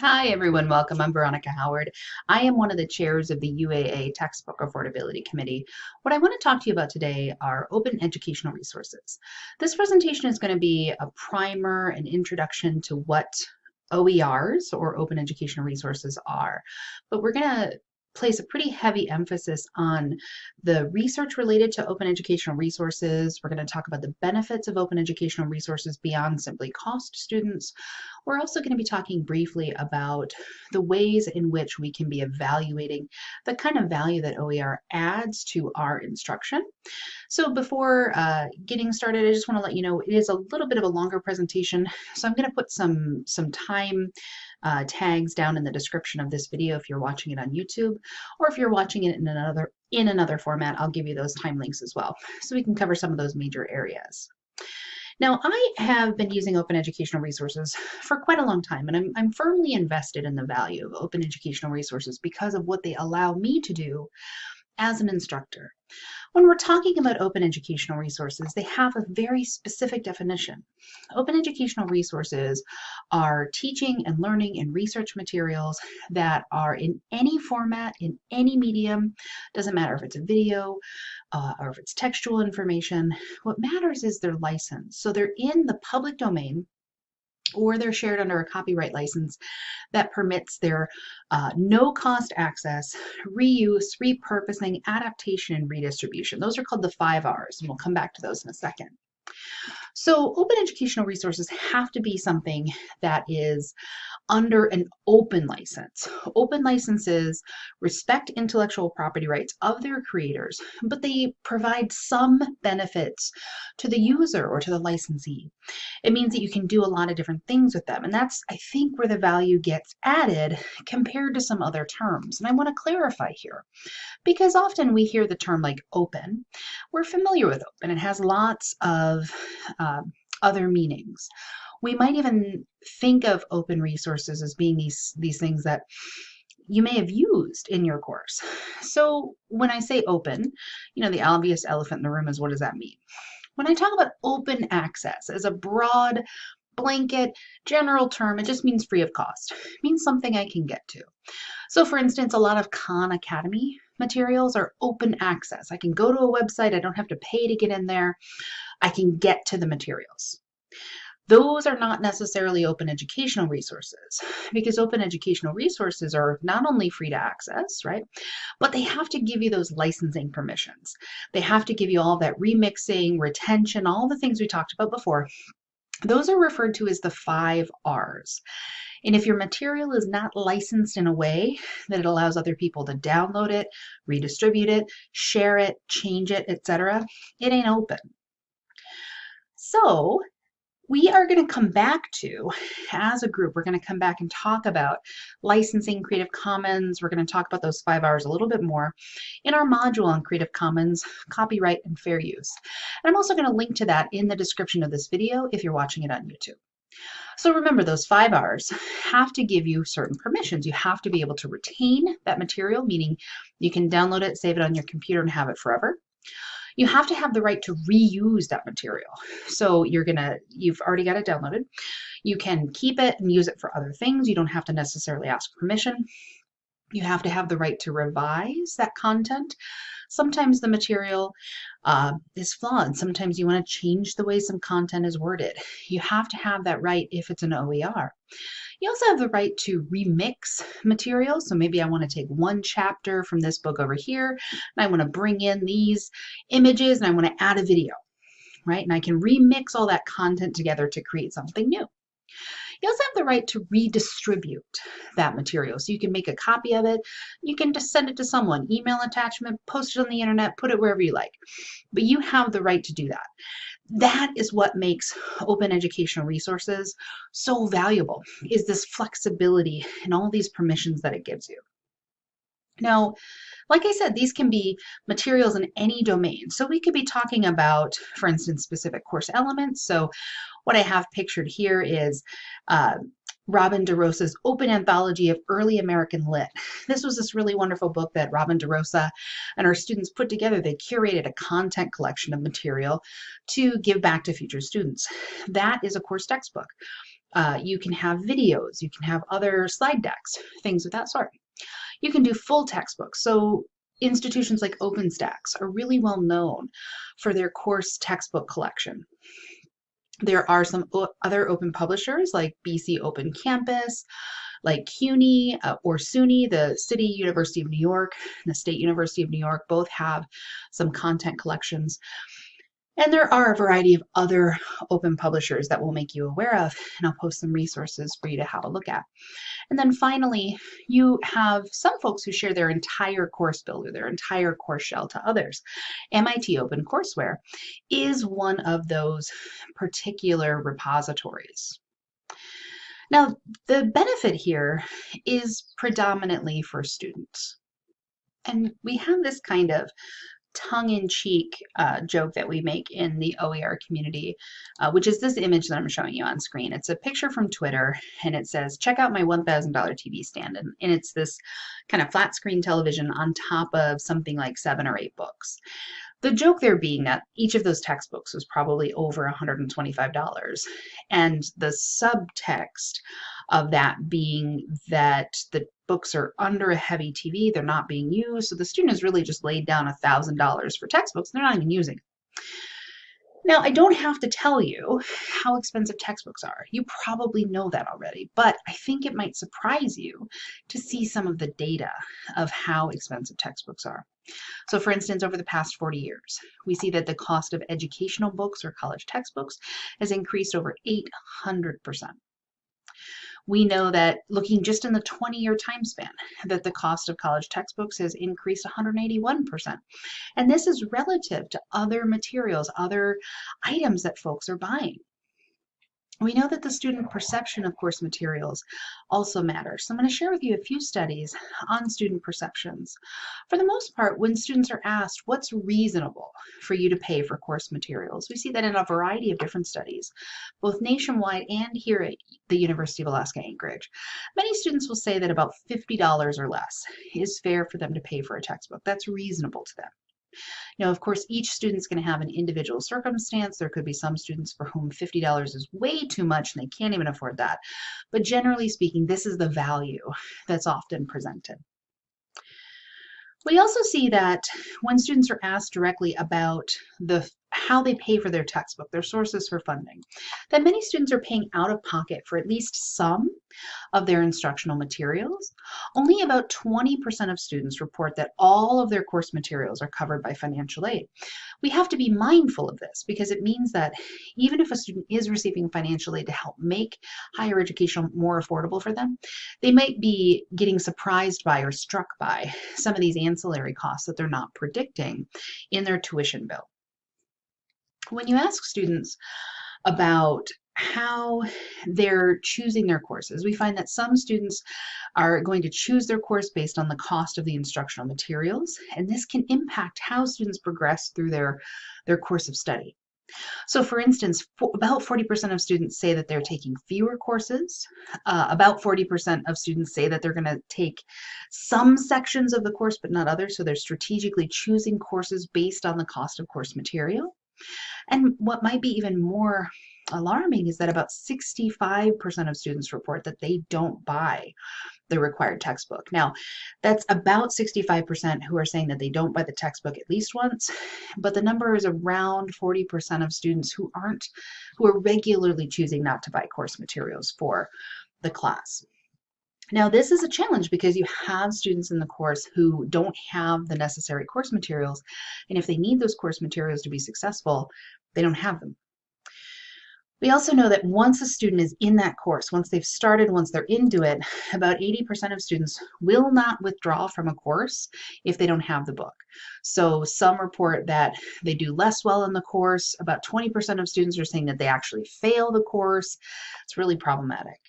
Hi, everyone. Welcome. I'm Veronica Howard. I am one of the chairs of the UAA Textbook Affordability Committee. What I want to talk to you about today are open educational resources. This presentation is going to be a primer, an introduction to what OERs or open educational resources are. But we're going to place a pretty heavy emphasis on the research related to open educational resources. We're going to talk about the benefits of open educational resources beyond simply cost students. We're also going to be talking briefly about the ways in which we can be evaluating the kind of value that OER adds to our instruction. So before uh, getting started, I just want to let you know it is a little bit of a longer presentation. So I'm going to put some, some time uh, tags down in the description of this video if you're watching it on YouTube, or if you're watching it in another in another format, I'll give you those time links as well, so we can cover some of those major areas. Now, I have been using open educational resources for quite a long time, and I'm, I'm firmly invested in the value of open educational resources because of what they allow me to do as an instructor. When we're talking about open educational resources, they have a very specific definition. Open educational resources are teaching and learning and research materials that are in any format, in any medium, doesn't matter if it's a video uh, or if it's textual information. What matters is their license. So they're in the public domain or they're shared under a copyright license that permits their uh, no cost access, reuse, repurposing, adaptation, and redistribution. Those are called the five R's, and we'll come back to those in a second. So open educational resources have to be something that is under an open license. Open licenses respect intellectual property rights of their creators, but they provide some benefits to the user or to the licensee. It means that you can do a lot of different things with them, and that's, I think, where the value gets added compared to some other terms. And I want to clarify here, because often we hear the term like open. We're familiar with open. It has lots of uh, other meanings we might even think of open resources as being these, these things that you may have used in your course. So when I say open, you know, the obvious elephant in the room is what does that mean? When I talk about open access as a broad blanket general term, it just means free of cost. It means something I can get to. So for instance, a lot of Khan Academy materials are open access. I can go to a website, I don't have to pay to get in there. I can get to the materials those are not necessarily open educational resources because open educational resources are not only free to access, right, but they have to give you those licensing permissions. They have to give you all that remixing, retention, all the things we talked about before. Those are referred to as the five R's. And if your material is not licensed in a way that it allows other people to download it, redistribute it, share it, change it, etc., it ain't open. So we are going to come back to, as a group, we're going to come back and talk about licensing Creative Commons. We're going to talk about those five R's a little bit more in our module on Creative Commons, copyright, and fair use. And I'm also going to link to that in the description of this video if you're watching it on YouTube. So remember those five R's have to give you certain permissions. You have to be able to retain that material, meaning you can download it, save it on your computer, and have it forever you have to have the right to reuse that material. So you're gonna, you've already got it downloaded. You can keep it and use it for other things. You don't have to necessarily ask permission. You have to have the right to revise that content. Sometimes the material uh, is flawed. Sometimes you want to change the way some content is worded. You have to have that right if it's an OER. You also have the right to remix material. So maybe I want to take one chapter from this book over here, and I want to bring in these images, and I want to add a video, right? And I can remix all that content together to create something new. You also have the right to redistribute that material. So you can make a copy of it, you can just send it to someone, email attachment, post it on the internet, put it wherever you like. But you have the right to do that. That is what makes open educational resources so valuable, is this flexibility and all these permissions that it gives you. Now, like I said, these can be materials in any domain. So we could be talking about, for instance, specific course elements. So what I have pictured here is uh, Robin DeRosa's Open Anthology of Early American Lit. This was this really wonderful book that Robin DeRosa and her students put together. They curated a content collection of material to give back to future students. That is a course textbook. Uh, you can have videos, you can have other slide decks, things of that sort. You can do full textbooks. So institutions like OpenStax are really well known for their course textbook collection. There are some other open publishers like BC Open Campus, like CUNY uh, or SUNY, the City University of New York, and the State University of New York, both have some content collections. And there are a variety of other open publishers that we'll make you aware of, and I'll post some resources for you to have a look at. And then finally, you have some folks who share their entire course builder, their entire course shell to others. MIT OpenCourseware is one of those particular repositories. Now, the benefit here is predominantly for students. And we have this kind of tongue-in-cheek uh, joke that we make in the OER community, uh, which is this image that I'm showing you on screen. It's a picture from Twitter, and it says, check out my $1,000 TV stand. And, and it's this kind of flat screen television on top of something like seven or eight books. The joke there being that each of those textbooks was probably over $125. And the subtext of that being that the books are under a heavy TV, they're not being used. So the student has really just laid down $1,000 for textbooks, they're not even using it. Now, I don't have to tell you how expensive textbooks are. You probably know that already, but I think it might surprise you to see some of the data of how expensive textbooks are. So for instance, over the past 40 years, we see that the cost of educational books or college textbooks has increased over 800%. We know that looking just in the 20-year time span, that the cost of college textbooks has increased 181%. And this is relative to other materials, other items that folks are buying. We know that the student perception of course materials also matters. So I'm going to share with you a few studies on student perceptions. For the most part, when students are asked what's reasonable for you to pay for course materials, we see that in a variety of different studies, both nationwide and here at the University of Alaska Anchorage. Many students will say that about $50 or less is fair for them to pay for a textbook. That's reasonable to them. Now, of course, each student's going to have an individual circumstance. There could be some students for whom $50 is way too much and they can't even afford that. But generally speaking, this is the value that's often presented. We also see that when students are asked directly about the how they pay for their textbook, their sources for funding, that many students are paying out of pocket for at least some of their instructional materials. Only about 20% of students report that all of their course materials are covered by financial aid. We have to be mindful of this because it means that even if a student is receiving financial aid to help make higher education more affordable for them, they might be getting surprised by or struck by some of these ancillary costs that they're not predicting in their tuition bill. When you ask students about how they're choosing their courses. We find that some students are going to choose their course based on the cost of the instructional materials, and this can impact how students progress through their, their course of study. So for instance, for about 40% of students say that they're taking fewer courses. Uh, about 40% of students say that they're going to take some sections of the course but not others. So they're strategically choosing courses based on the cost of course material. And what might be even more alarming is that about 65% of students report that they don't buy the required textbook. Now, that's about 65% who are saying that they don't buy the textbook at least once, but the number is around 40% of students who aren't, who are regularly choosing not to buy course materials for the class. Now, this is a challenge because you have students in the course who don't have the necessary course materials, and if they need those course materials to be successful, they don't have them. We also know that once a student is in that course, once they've started, once they're into it, about 80% of students will not withdraw from a course if they don't have the book. So some report that they do less well in the course. About 20% of students are saying that they actually fail the course. It's really problematic.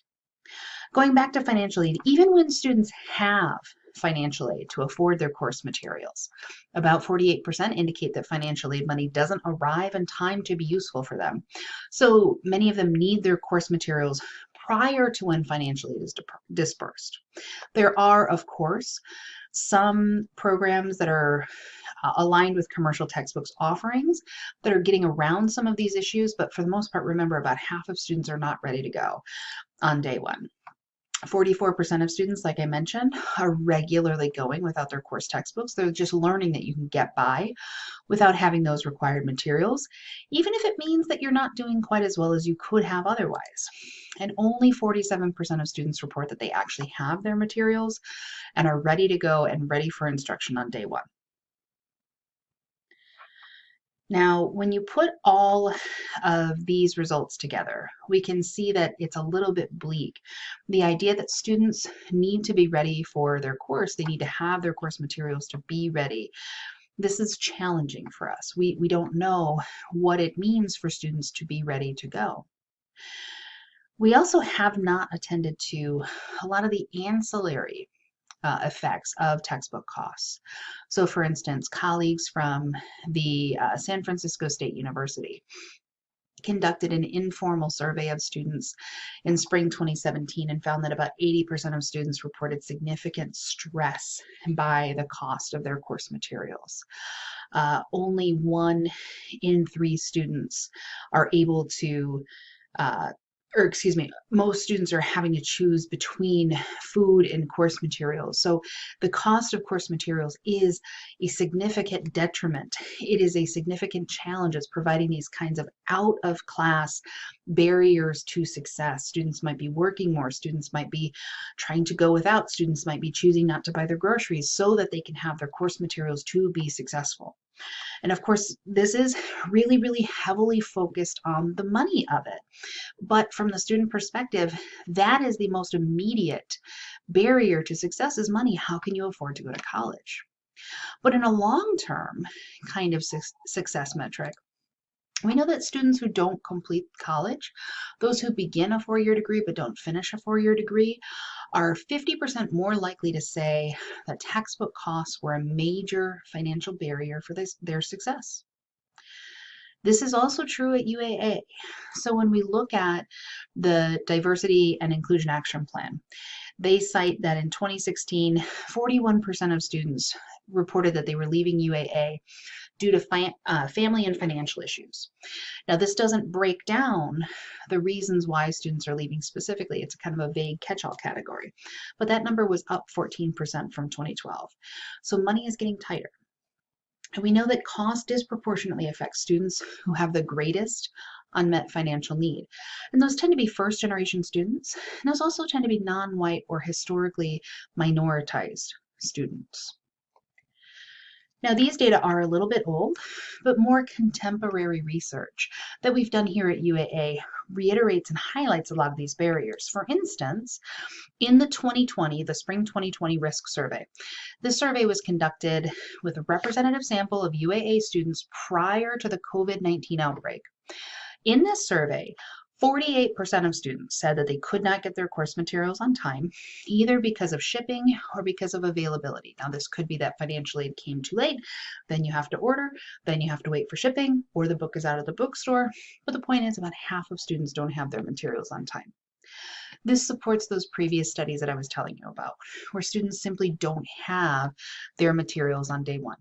Going back to financial aid, even when students have financial aid to afford their course materials. About 48% indicate that financial aid money doesn't arrive in time to be useful for them. So many of them need their course materials prior to when financial aid is dispersed. There are, of course, some programs that are uh, aligned with commercial textbooks offerings that are getting around some of these issues, but for the most part, remember about half of students are not ready to go on day one. 44% of students, like I mentioned, are regularly going without their course textbooks. They're just learning that you can get by without having those required materials, even if it means that you're not doing quite as well as you could have otherwise. And only 47% of students report that they actually have their materials and are ready to go and ready for instruction on day one. Now, when you put all of these results together, we can see that it's a little bit bleak. The idea that students need to be ready for their course, they need to have their course materials to be ready. This is challenging for us. We, we don't know what it means for students to be ready to go. We also have not attended to a lot of the ancillary uh, effects of textbook costs. So for instance, colleagues from the uh, San Francisco State University conducted an informal survey of students in spring 2017 and found that about 80% of students reported significant stress by the cost of their course materials. Uh, only one in three students are able to uh, or excuse me, most students are having to choose between food and course materials. So the cost of course materials is a significant detriment. It is a significant challenge. It's providing these kinds of out of class barriers to success. Students might be working more. Students might be trying to go without. Students might be choosing not to buy their groceries so that they can have their course materials to be successful. And of course, this is really, really heavily focused on the money of it. But from the student perspective, that is the most immediate barrier to success is money. How can you afford to go to college? But in a long-term kind of su success metric, we know that students who don't complete college, those who begin a four-year degree but don't finish a four-year degree, are 50% more likely to say that textbook costs were a major financial barrier for this, their success. This is also true at UAA. So when we look at the Diversity and Inclusion Action Plan, they cite that in 2016, 41% of students reported that they were leaving UAA due to uh, family and financial issues. Now, this doesn't break down the reasons why students are leaving specifically. It's kind of a vague catch-all category, but that number was up 14% from 2012. So money is getting tighter. And we know that cost disproportionately affects students who have the greatest unmet financial need. And those tend to be first generation students. And those also tend to be non-white or historically minoritized students. Now these data are a little bit old, but more contemporary research that we've done here at UAA reiterates and highlights a lot of these barriers. For instance, in the 2020, the Spring 2020 Risk Survey, this survey was conducted with a representative sample of UAA students prior to the COVID-19 outbreak. In this survey, 48% of students said that they could not get their course materials on time, either because of shipping or because of availability. Now, this could be that financial aid came too late, then you have to order, then you have to wait for shipping, or the book is out of the bookstore. But the point is, about half of students don't have their materials on time. This supports those previous studies that I was telling you about, where students simply don't have their materials on day one.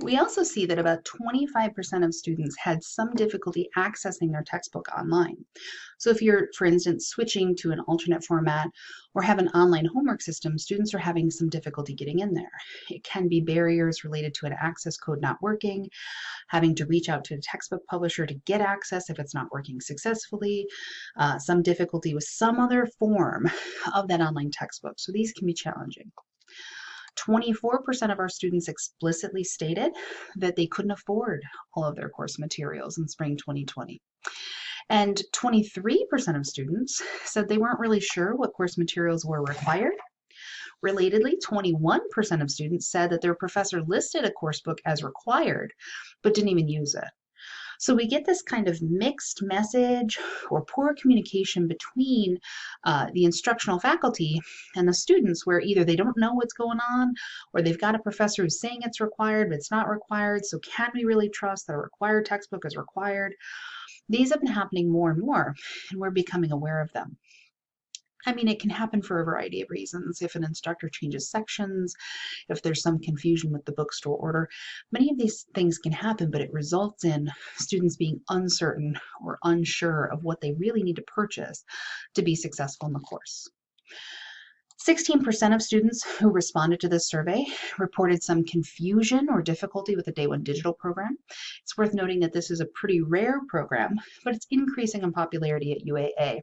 We also see that about 25% of students had some difficulty accessing their textbook online. So if you're, for instance, switching to an alternate format or have an online homework system, students are having some difficulty getting in there. It can be barriers related to an access code not working, having to reach out to a textbook publisher to get access if it's not working successfully, uh, some difficulty with some other form of that online textbook. So these can be challenging. 24% of our students explicitly stated that they couldn't afford all of their course materials in spring 2020. And 23% of students said they weren't really sure what course materials were required. Relatedly, 21% of students said that their professor listed a course book as required, but didn't even use it. So we get this kind of mixed message or poor communication between uh, the instructional faculty and the students where either they don't know what's going on or they've got a professor who's saying it's required but it's not required. So can we really trust that a required textbook is required? These have been happening more and more and we're becoming aware of them. I mean, it can happen for a variety of reasons. If an instructor changes sections, if there's some confusion with the bookstore order, many of these things can happen, but it results in students being uncertain or unsure of what they really need to purchase to be successful in the course. 16% of students who responded to this survey reported some confusion or difficulty with the Day One Digital program. It's worth noting that this is a pretty rare program, but it's increasing in popularity at UAA.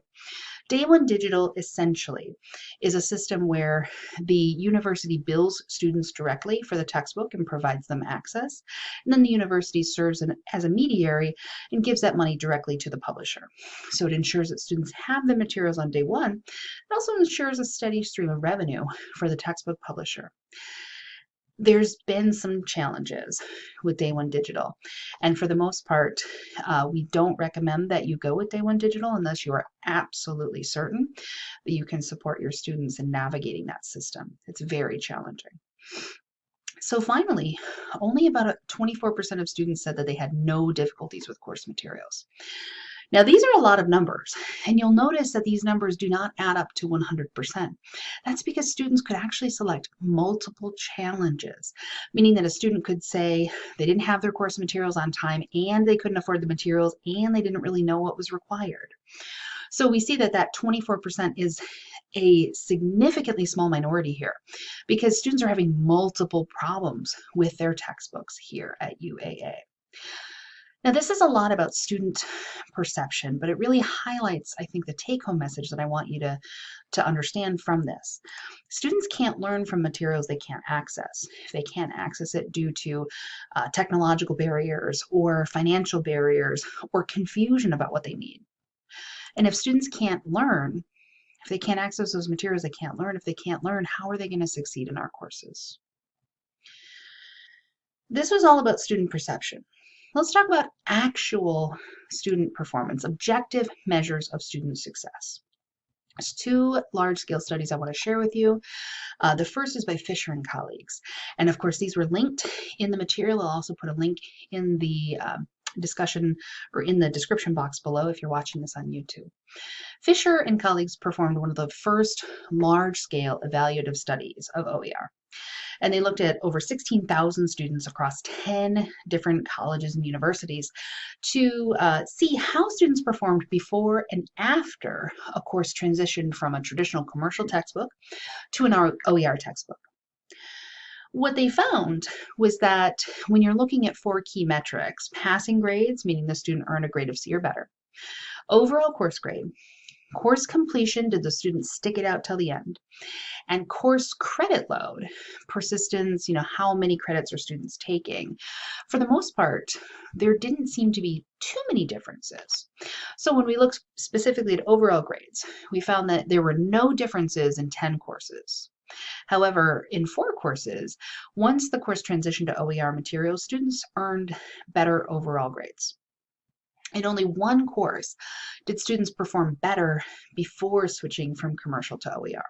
Day One Digital essentially is a system where the university bills students directly for the textbook and provides them access. And then the university serves an, as a mediary and gives that money directly to the publisher. So it ensures that students have the materials on day one. It also ensures a steady stream of revenue for the textbook publisher there's been some challenges with Day One Digital. And for the most part, uh, we don't recommend that you go with Day One Digital unless you are absolutely certain that you can support your students in navigating that system. It's very challenging. So finally, only about 24% of students said that they had no difficulties with course materials. Now, these are a lot of numbers, and you'll notice that these numbers do not add up to 100%. That's because students could actually select multiple challenges, meaning that a student could say they didn't have their course materials on time and they couldn't afford the materials and they didn't really know what was required. So we see that that 24% is a significantly small minority here because students are having multiple problems with their textbooks here at UAA. Now, this is a lot about student perception, but it really highlights, I think, the take-home message that I want you to, to understand from this. Students can't learn from materials they can't access. If they can't access it due to uh, technological barriers or financial barriers or confusion about what they need. And if students can't learn, if they can't access those materials, they can't learn. If they can't learn, how are they going to succeed in our courses? This was all about student perception. Let's talk about actual student performance, objective measures of student success. There's two large-scale studies I want to share with you. Uh, the first is by Fisher and colleagues. And of course, these were linked in the material. I'll also put a link in the um, discussion or in the description box below if you're watching this on YouTube. Fisher and colleagues performed one of the first large-scale evaluative studies of OER. And they looked at over 16,000 students across 10 different colleges and universities to uh, see how students performed before and after a course transitioned from a traditional commercial textbook to an OER textbook. What they found was that when you're looking at four key metrics, passing grades, meaning the student earned a grade of C or better, overall course grade, course completion, did the student stick it out till the end, and course credit load, persistence, you know, how many credits are students taking. For the most part, there didn't seem to be too many differences. So when we looked specifically at overall grades, we found that there were no differences in 10 courses. However, in four courses, once the course transitioned to OER materials, students earned better overall grades. In only one course did students perform better before switching from commercial to OER.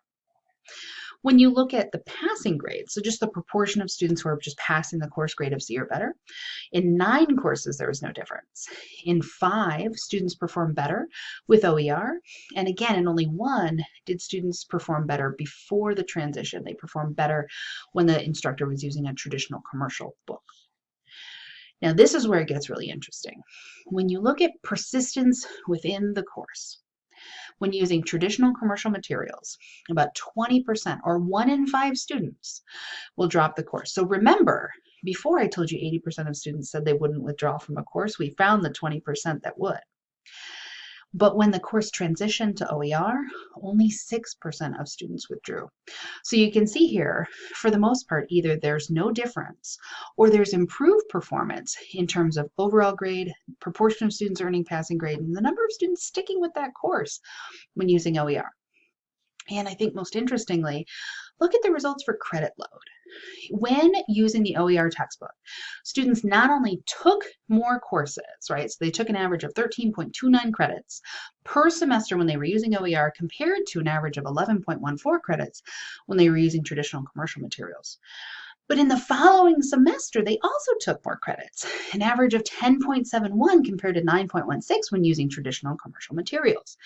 When you look at the passing grades, so just the proportion of students who are just passing the course grade of C or better, in nine courses there was no difference. In five, students performed better with OER, and again, in only one did students perform better before the transition. They performed better when the instructor was using a traditional commercial book. Now, this is where it gets really interesting. When you look at persistence within the course, when using traditional commercial materials. About 20% or one in five students will drop the course. So remember, before I told you 80% of students said they wouldn't withdraw from a course, we found the 20% that would. But when the course transitioned to OER, only 6% of students withdrew. So you can see here, for the most part, either there's no difference or there's improved performance in terms of overall grade, proportion of students earning passing grade, and the number of students sticking with that course when using OER. And I think most interestingly, look at the results for credit load. When using the OER textbook, students not only took more courses, right? So they took an average of 13.29 credits per semester when they were using OER compared to an average of 11.14 credits when they were using traditional commercial materials. But in the following semester, they also took more credits, an average of 10.71 compared to 9.16 when using traditional commercial materials.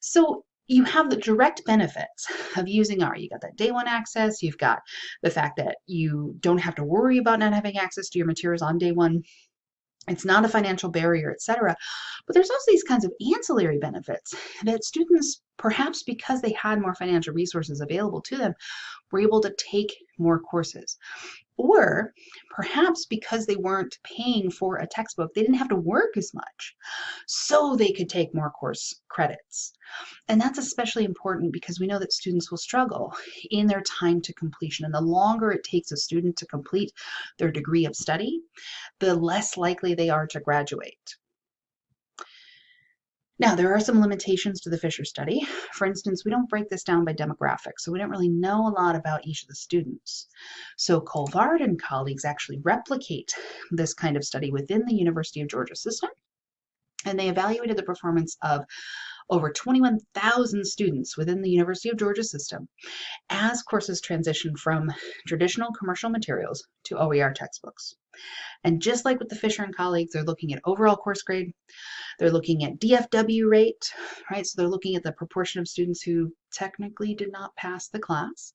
So you have the direct benefits of using OER. You got that day one access, you've got the fact that you don't have to worry about not having access to your materials on day one. It's not a financial barrier, etc. But there's also these kinds of ancillary benefits that students, perhaps because they had more financial resources available to them, were able to take more courses. Or perhaps because they weren't paying for a textbook, they didn't have to work as much, so they could take more course credits. And that's especially important because we know that students will struggle in their time to completion. And the longer it takes a student to complete their degree of study, the less likely they are to graduate. Now, there are some limitations to the Fisher study. For instance, we don't break this down by demographics, so we don't really know a lot about each of the students. So Colvard and colleagues actually replicate this kind of study within the University of Georgia system, and they evaluated the performance of over 21,000 students within the University of Georgia system as courses transition from traditional commercial materials to OER textbooks. And just like with the Fisher and colleagues, they're looking at overall course grade, they're looking at DFW rate, right? So they're looking at the proportion of students who technically did not pass the class.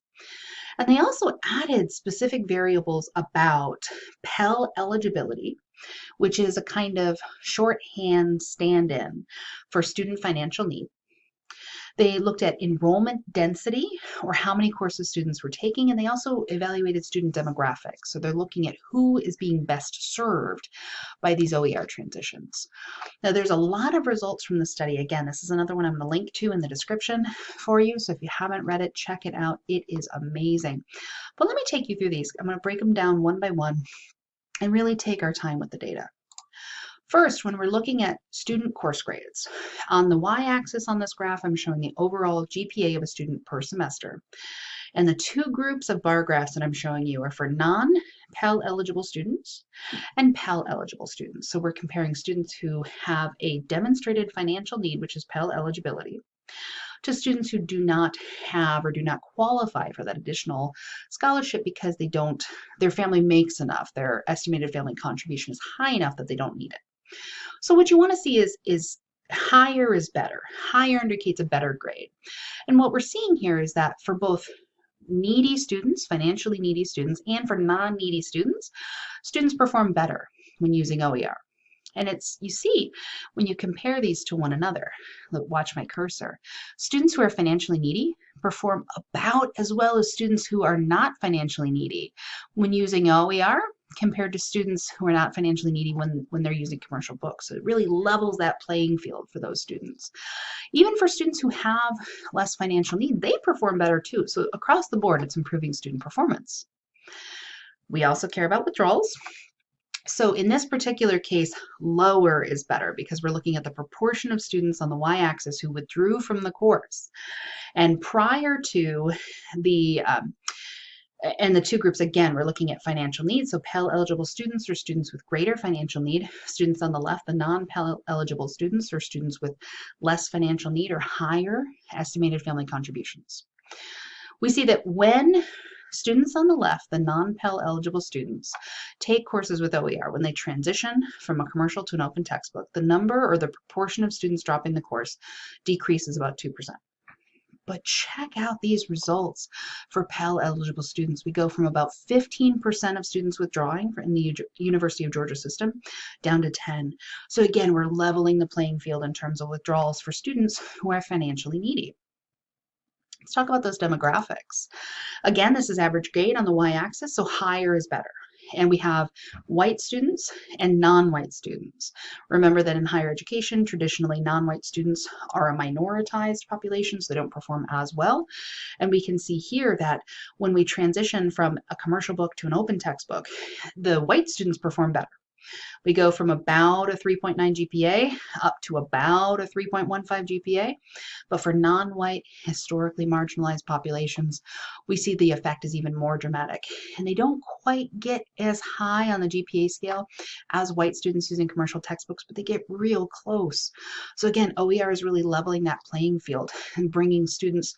And they also added specific variables about Pell eligibility, which is a kind of shorthand stand-in for student financial need. They looked at enrollment density or how many courses students were taking, and they also evaluated student demographics. So they're looking at who is being best served by these OER transitions. Now there's a lot of results from the study. Again, this is another one I'm going to link to in the description for you. So if you haven't read it, check it out. It is amazing. But let me take you through these. I'm going to break them down one by one and really take our time with the data. First, when we're looking at student course grades, on the y-axis on this graph, I'm showing the overall GPA of a student per semester. And the two groups of bar graphs that I'm showing you are for non-Pell eligible students and Pell eligible students. So we're comparing students who have a demonstrated financial need, which is Pell eligibility, to students who do not have or do not qualify for that additional scholarship because they don't, their family makes enough, their estimated family contribution is high enough that they don't need it. So what you want to see is, is higher is better. Higher indicates a better grade. And what we're seeing here is that for both needy students, financially needy students, and for non-needy students, students perform better when using OER. And it's, you see, when you compare these to one another, look, watch my cursor, students who are financially needy perform about as well as students who are not financially needy when using OER compared to students who are not financially needy when, when they're using commercial books. So it really levels that playing field for those students. Even for students who have less financial need, they perform better too. So across the board, it's improving student performance. We also care about withdrawals. So in this particular case, lower is better because we're looking at the proportion of students on the y-axis who withdrew from the course. And prior to the um, and the two groups, again, we're looking at financial needs. So Pell eligible students or students with greater financial need. Students on the left, the non-Pell eligible students or students with less financial need or higher estimated family contributions. We see that when students on the left, the non-Pell eligible students, take courses with OER, when they transition from a commercial to an open textbook, the number or the proportion of students dropping the course decreases about 2% but check out these results for Pell eligible students. We go from about 15% of students withdrawing in the University of Georgia system down to 10. So again, we're leveling the playing field in terms of withdrawals for students who are financially needy. Let's talk about those demographics. Again, this is average grade on the y-axis, so higher is better and we have white students and non-white students. Remember that in higher education, traditionally non-white students are a minoritized population, so they don't perform as well. And we can see here that when we transition from a commercial book to an open textbook, the white students perform better. We go from about a 3.9 GPA up to about a 3.15 GPA. But for non-white, historically marginalized populations, we see the effect is even more dramatic. And they don't quite get as high on the GPA scale as white students using commercial textbooks, but they get real close. So again, OER is really leveling that playing field and bringing students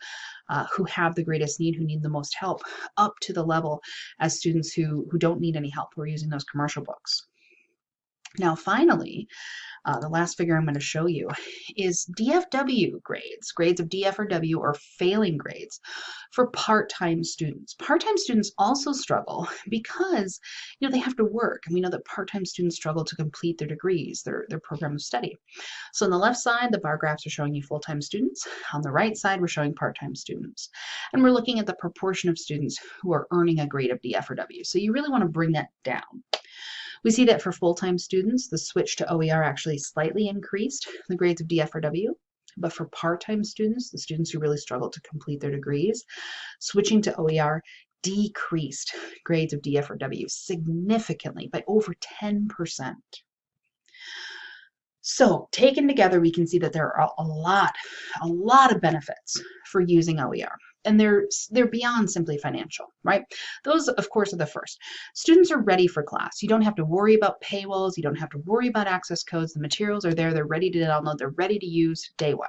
uh, who have the greatest need, who need the most help, up to the level as students who, who don't need any help, who are using those commercial books. Now, finally, uh, the last figure I'm going to show you is DFW grades, grades of DF or W or failing grades for part-time students. Part-time students also struggle because you know they have to work and we know that part-time students struggle to complete their degrees, their, their program of study. So on the left side, the bar graphs are showing you full-time students. On the right side, we're showing part-time students. And we're looking at the proportion of students who are earning a grade of DF or W. So you really want to bring that down. We see that for full-time students, the switch to OER actually slightly increased the grades of DF or W. But for part-time students, the students who really struggle to complete their degrees, switching to OER decreased grades of DF or W significantly by over 10%. So taken together, we can see that there are a lot, a lot of benefits for using OER and they're they're beyond simply financial right? Those of course are the first. Students are ready for class. You don't have to worry about paywalls. You don't have to worry about access codes. The materials are there. They're ready to download. They're ready to use day one.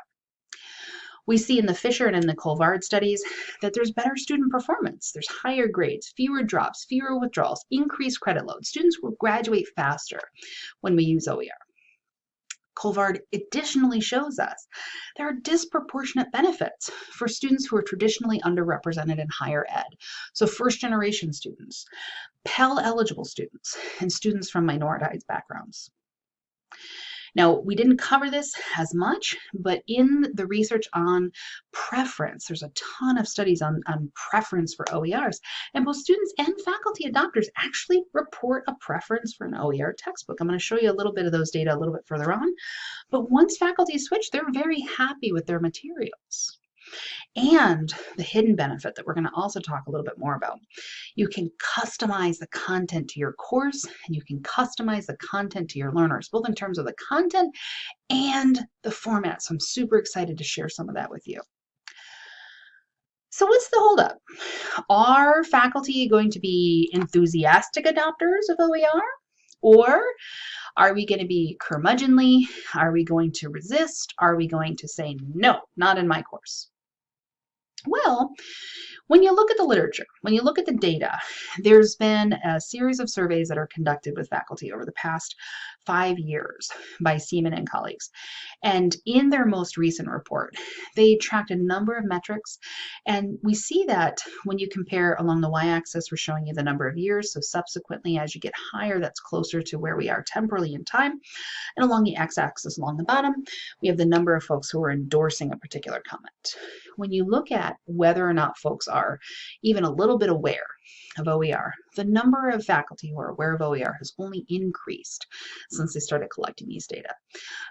We see in the Fisher and in the Colvard studies that there's better student performance. There's higher grades, fewer drops, fewer withdrawals, increased credit load. Students will graduate faster when we use OER. Colvard additionally shows us there are disproportionate benefits for students who are traditionally underrepresented in higher ed. So first generation students, Pell eligible students, and students from minoritized backgrounds. Now, we didn't cover this as much, but in the research on preference, there's a ton of studies on, on preference for OERs, and both students and faculty adopters actually report a preference for an OER textbook. I'm going to show you a little bit of those data a little bit further on, but once faculty switch, they're very happy with their materials and the hidden benefit that we're going to also talk a little bit more about. You can customize the content to your course and you can customize the content to your learners, both in terms of the content and the format. So I'm super excited to share some of that with you. So what's the holdup? Are faculty going to be enthusiastic adopters of OER? Or are we going to be curmudgeonly? Are we going to resist? Are we going to say, no, not in my course? Well, when you look at the literature, when you look at the data, there's been a series of surveys that are conducted with faculty over the past five years by Seaman and colleagues. And in their most recent report, they tracked a number of metrics. And we see that when you compare along the y-axis, we're showing you the number of years. So subsequently, as you get higher, that's closer to where we are temporally in time. And along the x-axis along the bottom, we have the number of folks who are endorsing a particular comment. When you look at whether or not folks are even a little bit aware of OER, the number of faculty who are aware of OER has only increased since they started collecting these data.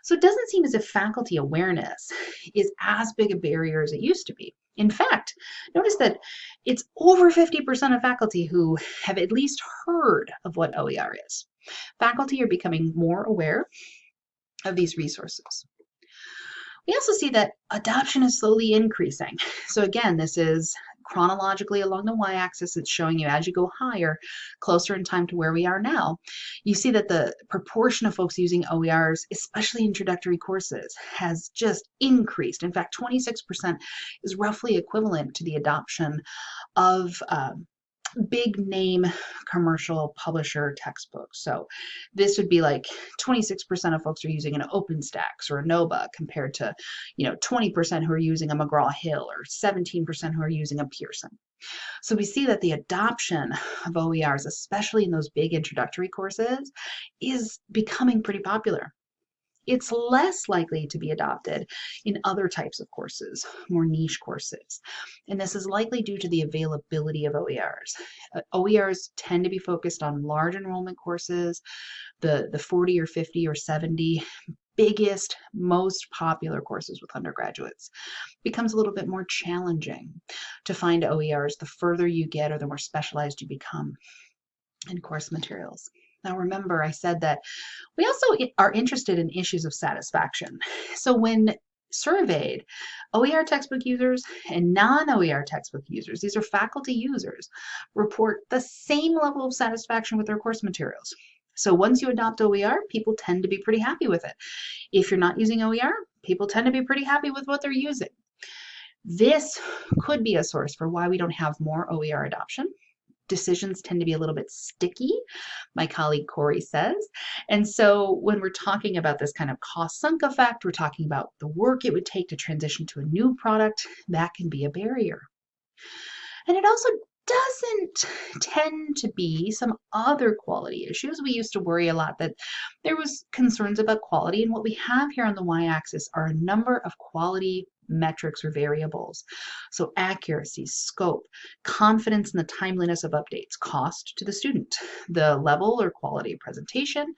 So it doesn't seem as if faculty awareness is as big a barrier as it used to be. In fact, notice that it's over 50% of faculty who have at least heard of what OER is. Faculty are becoming more aware of these resources. We also see that adoption is slowly increasing. So again, this is chronologically along the y-axis, it's showing you as you go higher, closer in time to where we are now, you see that the proportion of folks using OERs, especially introductory courses, has just increased. In fact, 26% is roughly equivalent to the adoption of um, big name commercial publisher textbooks. So this would be like 26% of folks are using an OpenStax or a NOBA compared to, you know, 20% who are using a McGraw-Hill or 17% who are using a Pearson. So we see that the adoption of OERs, especially in those big introductory courses, is becoming pretty popular it's less likely to be adopted in other types of courses, more niche courses. And this is likely due to the availability of OERs. Uh, OERs tend to be focused on large enrollment courses, the, the 40 or 50 or 70 biggest, most popular courses with undergraduates. becomes a little bit more challenging to find OERs the further you get or the more specialized you become in course materials. Now remember, I said that we also are interested in issues of satisfaction. So when surveyed, OER textbook users and non-OER textbook users, these are faculty users, report the same level of satisfaction with their course materials. So once you adopt OER, people tend to be pretty happy with it. If you're not using OER, people tend to be pretty happy with what they're using. This could be a source for why we don't have more OER adoption decisions tend to be a little bit sticky, my colleague Corey says. And so when we're talking about this kind of cost sunk effect, we're talking about the work it would take to transition to a new product, that can be a barrier. And it also doesn't tend to be some other quality issues. We used to worry a lot that there was concerns about quality and what we have here on the y-axis are a number of quality metrics or variables. So accuracy, scope, confidence in the timeliness of updates, cost to the student, the level or quality of presentation,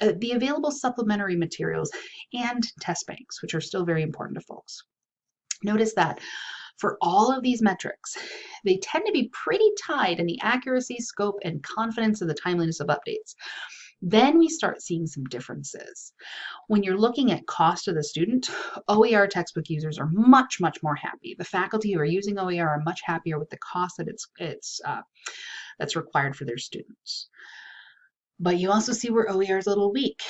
uh, the available supplementary materials, and test banks, which are still very important to folks. Notice that for all of these metrics, they tend to be pretty tied in the accuracy, scope, and confidence of the timeliness of updates. Then we start seeing some differences. When you're looking at cost of the student, OER textbook users are much, much more happy. The faculty who are using OER are much happier with the cost that it's, it's uh, that's required for their students. But you also see where OER is a little weak.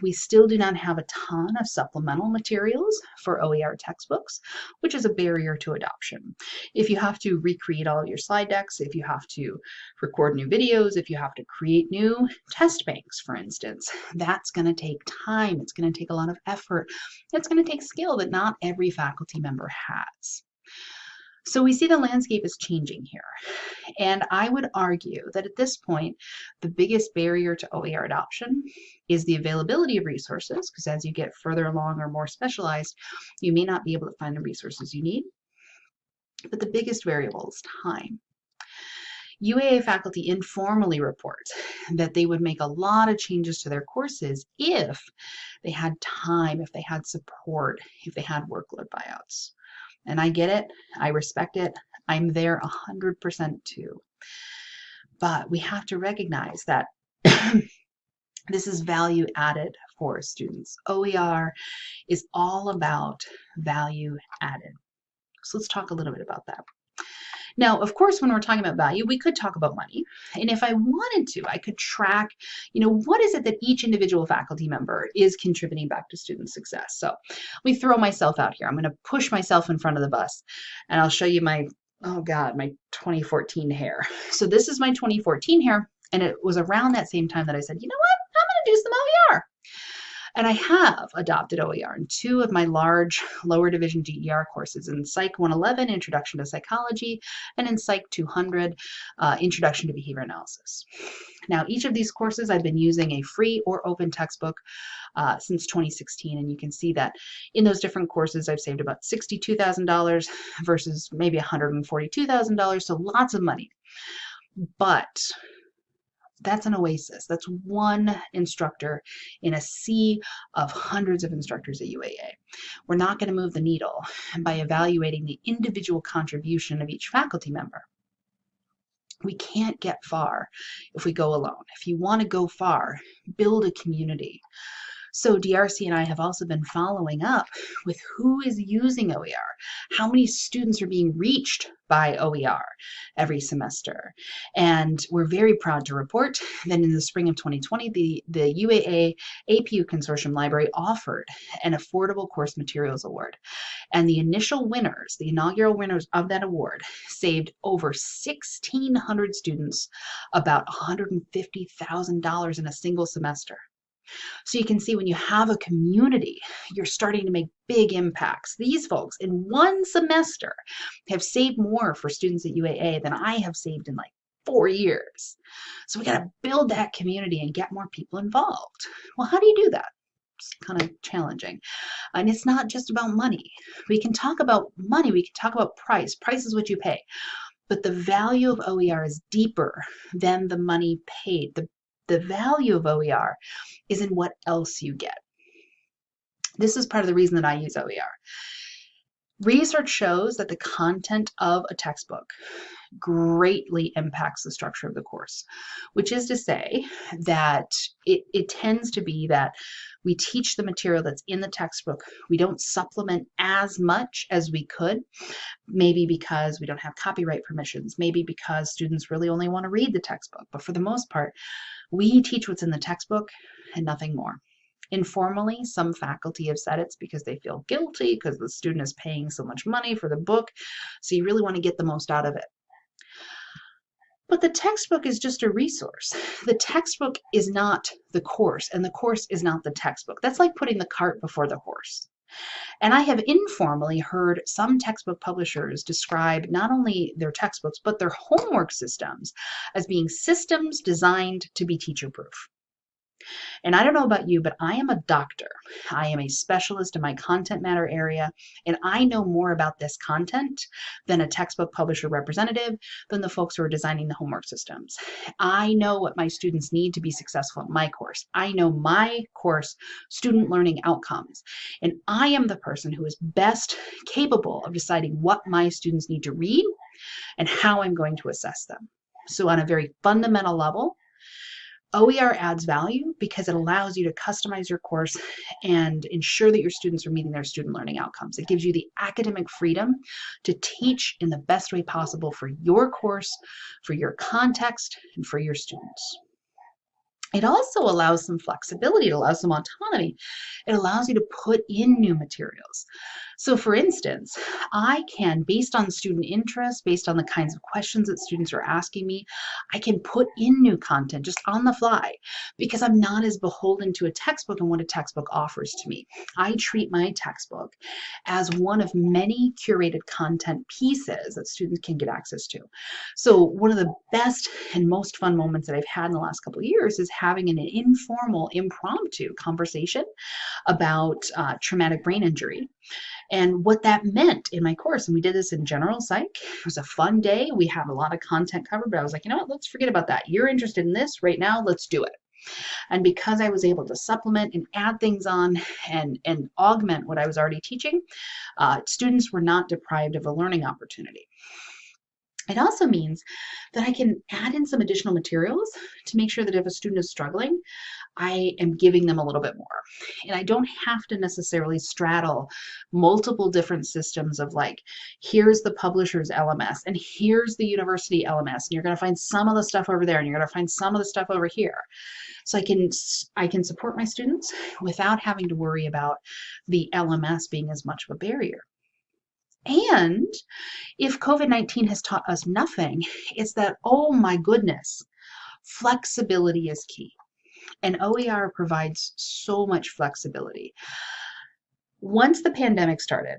We still do not have a ton of supplemental materials for OER textbooks, which is a barrier to adoption. If you have to recreate all your slide decks, if you have to record new videos, if you have to create new test banks, for instance, that's going to take time. It's going to take a lot of effort. It's going to take skill that not every faculty member has. So we see the landscape is changing here. And I would argue that at this point, the biggest barrier to OER adoption is the availability of resources, because as you get further along or more specialized, you may not be able to find the resources you need. But the biggest variable is time. UAA faculty informally report that they would make a lot of changes to their courses if they had time, if they had support, if they had workload buyouts. And I get it. I respect it. I'm there 100% too. But we have to recognize that this is value added for students. OER is all about value added. So let's talk a little bit about that. Now, of course, when we're talking about value, we could talk about money. And if I wanted to, I could track, you know, what is it that each individual faculty member is contributing back to student success. So let me throw myself out here. I'm going to push myself in front of the bus and I'll show you my, oh God, my 2014 hair. So this is my 2014 hair. And it was around that same time that I said, you know what, I'm going to do some. And I have adopted OER in two of my large lower division OER courses in Psych 111, Introduction to Psychology, and in Psych 200, uh, Introduction to Behavior Analysis. Now, each of these courses I've been using a free or open textbook uh, since 2016, and you can see that in those different courses I've saved about $62,000 versus maybe $142,000, so lots of money. But that's an oasis. That's one instructor in a sea of hundreds of instructors at UAA. We're not going to move the needle by evaluating the individual contribution of each faculty member. We can't get far if we go alone. If you want to go far, build a community. So DRC and I have also been following up with who is using OER, how many students are being reached by OER every semester. And we're very proud to report that in the spring of 2020, the, the UAA APU Consortium Library offered an Affordable Course Materials Award. And the initial winners, the inaugural winners of that award, saved over 1,600 students about $150,000 in a single semester. So you can see when you have a community, you're starting to make big impacts. These folks in one semester have saved more for students at UAA than I have saved in like four years. So we got to build that community and get more people involved. Well, how do you do that? It's kind of challenging. And it's not just about money. We can talk about money, we can talk about price. Price is what you pay. But the value of OER is deeper than the money paid. The the value of OER is in what else you get. This is part of the reason that I use OER. Research shows that the content of a textbook greatly impacts the structure of the course, which is to say that it, it tends to be that we teach the material that's in the textbook. We don't supplement as much as we could, maybe because we don't have copyright permissions, maybe because students really only want to read the textbook. But for the most part, we teach what's in the textbook and nothing more. Informally, some faculty have said it's because they feel guilty because the student is paying so much money for the book. So you really want to get the most out of it. But the textbook is just a resource. The textbook is not the course, and the course is not the textbook. That's like putting the cart before the horse. And I have informally heard some textbook publishers describe not only their textbooks, but their homework systems as being systems designed to be teacher proof. And I don't know about you, but I am a doctor. I am a specialist in my content matter area, and I know more about this content than a textbook publisher representative, than the folks who are designing the homework systems. I know what my students need to be successful in my course. I know my course student learning outcomes, and I am the person who is best capable of deciding what my students need to read and how I'm going to assess them. So on a very fundamental level, OER adds value because it allows you to customize your course and ensure that your students are meeting their student learning outcomes. It gives you the academic freedom to teach in the best way possible for your course, for your context, and for your students. It also allows some flexibility, it allows some autonomy. It allows you to put in new materials. So for instance, I can, based on student interest, based on the kinds of questions that students are asking me, I can put in new content just on the fly because I'm not as beholden to a textbook and what a textbook offers to me. I treat my textbook as one of many curated content pieces that students can get access to. So one of the best and most fun moments that I've had in the last couple of years is having an informal, impromptu conversation about uh, traumatic brain injury and what that meant in my course. And we did this in general psych. It was a fun day. We have a lot of content covered, but I was like, you know what, let's forget about that. You're interested in this right now, let's do it. And because I was able to supplement and add things on and, and augment what I was already teaching, uh, students were not deprived of a learning opportunity. It also means that I can add in some additional materials to make sure that if a student is struggling, I am giving them a little bit more. And I don't have to necessarily straddle multiple different systems of like, here's the publisher's LMS and here's the university LMS. And you're going to find some of the stuff over there and you're going to find some of the stuff over here. So I can, I can support my students without having to worry about the LMS being as much of a barrier. And if COVID 19 has taught us nothing, it's that, oh my goodness, flexibility is key. And OER provides so much flexibility. Once the pandemic started,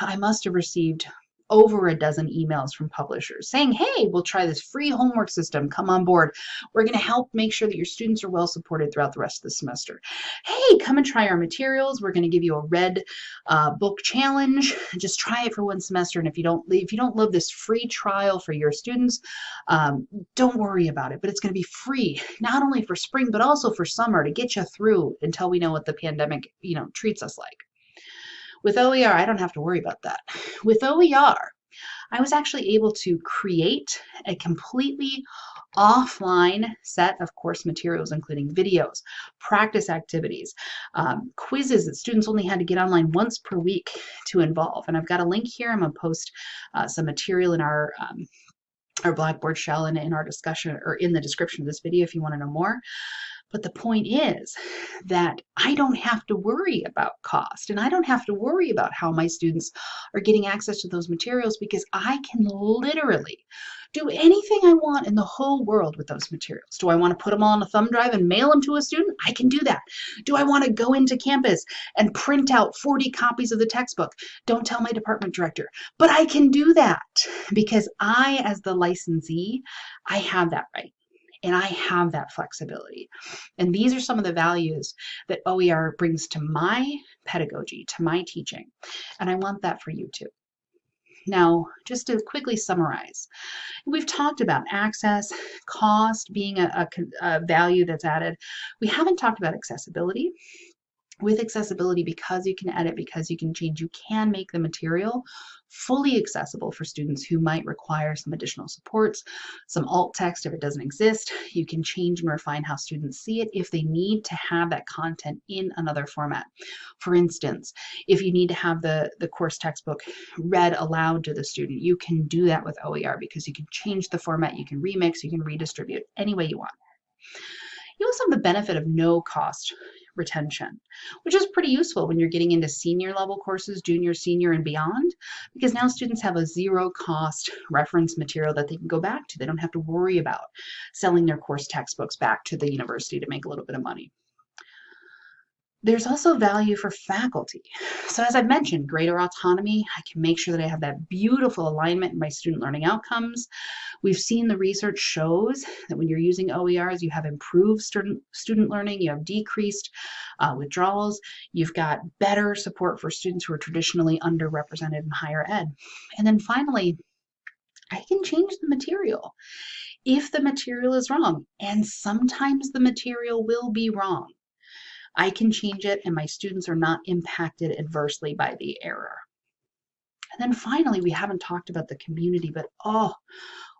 I must have received over a dozen emails from publishers saying, hey, we'll try this free homework system. Come on board. We're going to help make sure that your students are well supported throughout the rest of the semester. Hey, come and try our materials. We're going to give you a red uh, book challenge. Just try it for one semester. And if you don't, if you don't love this free trial for your students, um, don't worry about it. But it's going to be free, not only for spring, but also for summer to get you through until we know what the pandemic, you know, treats us like. With OER, I don't have to worry about that. With OER, I was actually able to create a completely offline set of course materials, including videos, practice activities, um, quizzes that students only had to get online once per week to involve. And I've got a link here. I'm going to post uh, some material in our um, our Blackboard shell and in our discussion or in the description of this video if you want to know more. But the point is that I don't have to worry about cost and I don't have to worry about how my students are getting access to those materials because I can literally do anything I want in the whole world with those materials. Do I want to put them all on a thumb drive and mail them to a student? I can do that. Do I want to go into campus and print out 40 copies of the textbook? Don't tell my department director. But I can do that because I, as the licensee, I have that right and I have that flexibility. And these are some of the values that OER brings to my pedagogy, to my teaching. And I want that for you too. Now, just to quickly summarize, we've talked about access, cost being a, a, a value that's added. We haven't talked about accessibility with accessibility, because you can edit, because you can change, you can make the material fully accessible for students who might require some additional supports, some alt text if it doesn't exist. You can change and refine how students see it if they need to have that content in another format. For instance, if you need to have the, the course textbook read aloud to the student, you can do that with OER because you can change the format, you can remix, you can redistribute any way you want. You also have the benefit of no cost retention, which is pretty useful when you're getting into senior level courses, junior, senior, and beyond, because now students have a zero cost reference material that they can go back to. They don't have to worry about selling their course textbooks back to the university to make a little bit of money. There's also value for faculty. So as I've mentioned, greater autonomy, I can make sure that I have that beautiful alignment in my student learning outcomes. We've seen the research shows that when you're using OERs, you have improved student, student learning, you have decreased uh, withdrawals, you've got better support for students who are traditionally underrepresented in higher ed. And then finally, I can change the material if the material is wrong. And sometimes the material will be wrong. I can change it and my students are not impacted adversely by the error. And then finally, we haven't talked about the community, but oh,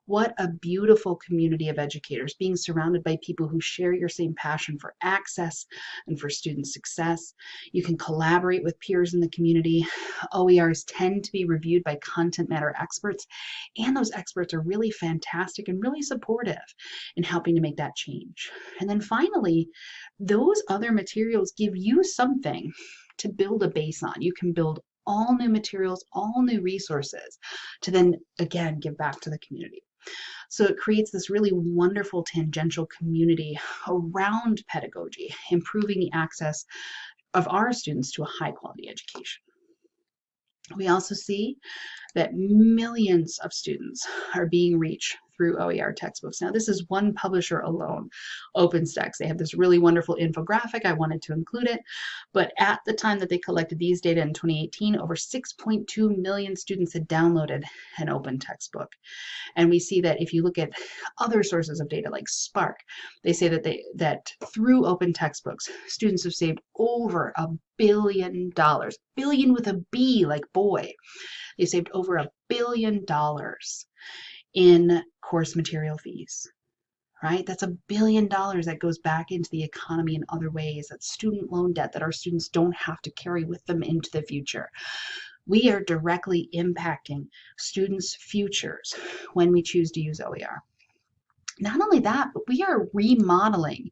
what a beautiful community of educators, being surrounded by people who share your same passion for access and for student success. You can collaborate with peers in the community. OERs tend to be reviewed by content matter experts, and those experts are really fantastic and really supportive in helping to make that change. And then finally, those other materials give you something to build a base on. You can build all new materials, all new resources to then again give back to the community. So it creates this really wonderful tangential community around pedagogy, improving the access of our students to a high quality education. We also see that millions of students are being reached through OER textbooks. Now, this is one publisher alone, OpenStax. They have this really wonderful infographic. I wanted to include it. But at the time that they collected these data in 2018, over 6.2 million students had downloaded an open textbook. And we see that if you look at other sources of data like SPARC, they say that they that through open textbooks, students have saved over a billion dollars, billion with a B like boy. They saved over a billion dollars in course material fees, right? That's a billion dollars that goes back into the economy in other ways. That's student loan debt that our students don't have to carry with them into the future. We are directly impacting students' futures when we choose to use OER. Not only that, but we are remodeling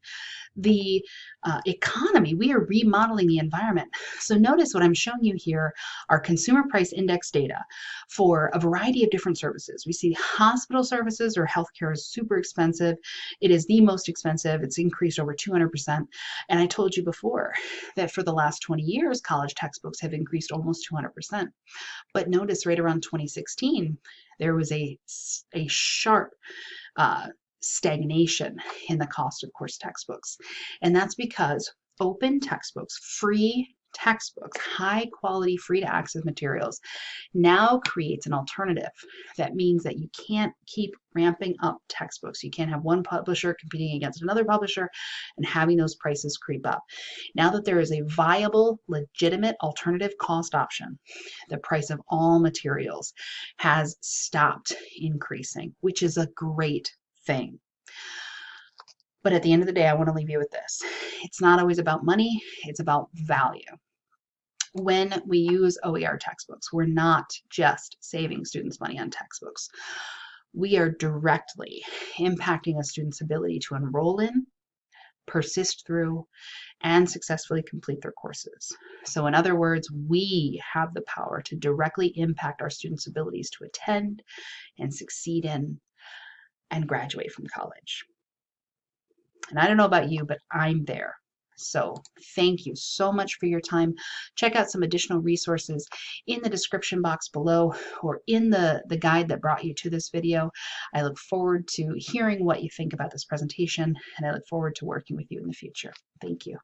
the uh, economy. We are remodeling the environment. So notice what I'm showing you here are consumer price index data for a variety of different services. We see hospital services or healthcare is super expensive. It is the most expensive. It's increased over 200%. And I told you before that for the last 20 years, college textbooks have increased almost 200%. But notice right around 2016, there was a, a sharp uh, stagnation in the cost of course textbooks. And that's because open textbooks, free textbooks, high quality, free to access materials now creates an alternative. That means that you can't keep ramping up textbooks. You can't have one publisher competing against another publisher and having those prices creep up. Now that there is a viable, legitimate alternative cost option, the price of all materials has stopped increasing, which is a great thing. But at the end of the day, I want to leave you with this. It's not always about money, it's about value. When we use OER textbooks, we're not just saving students money on textbooks. We are directly impacting a student's ability to enroll in, persist through, and successfully complete their courses. So in other words, we have the power to directly impact our students' abilities to attend and succeed in and graduate from college. And I don't know about you, but I'm there. So thank you so much for your time. Check out some additional resources in the description box below or in the, the guide that brought you to this video. I look forward to hearing what you think about this presentation and I look forward to working with you in the future. Thank you.